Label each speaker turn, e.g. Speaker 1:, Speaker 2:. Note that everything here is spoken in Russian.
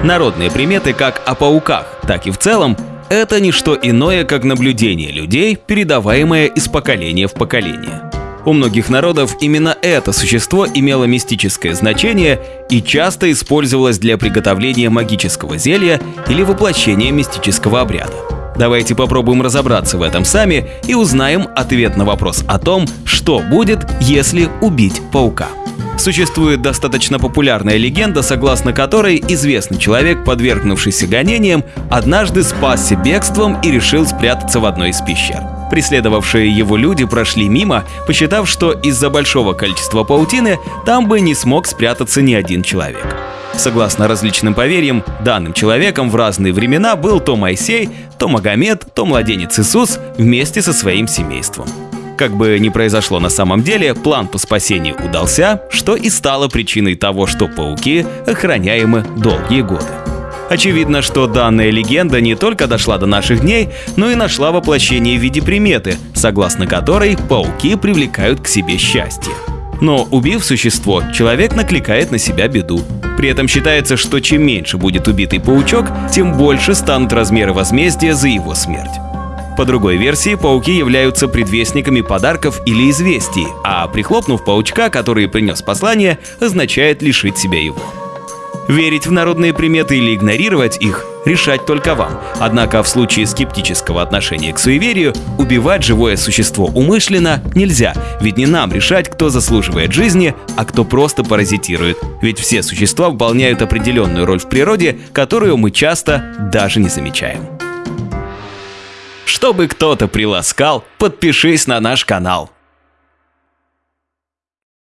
Speaker 1: Народные приметы как о пауках, так и в целом – это не что иное, как наблюдение людей, передаваемое из поколения в поколение. У многих народов именно это существо имело мистическое значение и часто использовалось для приготовления магического зелья или воплощения мистического обряда. Давайте попробуем разобраться в этом сами и узнаем ответ на вопрос о том, что будет, если убить паука. Существует достаточно популярная легенда, согласно которой известный человек, подвергнувшийся гонениям, однажды спасся бегством и решил спрятаться в одной из пещер. Преследовавшие его люди прошли мимо, посчитав, что из-за большого количества паутины там бы не смог спрятаться ни один человек. Согласно различным поверьям, данным человеком в разные времена был то Моисей, то Магомед, то младенец Иисус вместе со своим семейством. Как бы ни произошло на самом деле, план по спасению удался, что и стало причиной того, что пауки охраняемы долгие годы. Очевидно, что данная легенда не только дошла до наших дней, но и нашла воплощение в виде приметы, согласно которой пауки привлекают к себе счастье. Но убив существо, человек накликает на себя беду. При этом считается, что чем меньше будет убитый паучок, тем больше станут размеры возмездия за его смерть. По другой версии, пауки являются предвестниками подарков или известий, а прихлопнув паучка, который принес послание, означает лишить себя его. Верить в народные приметы или игнорировать их – решать только вам. Однако в случае скептического отношения к суеверию, убивать живое существо умышленно нельзя, ведь не нам решать, кто заслуживает жизни, а кто просто паразитирует. Ведь все существа выполняют определенную роль в природе, которую мы часто даже не замечаем. Чтобы кто-то приласкал, подпишись на наш канал.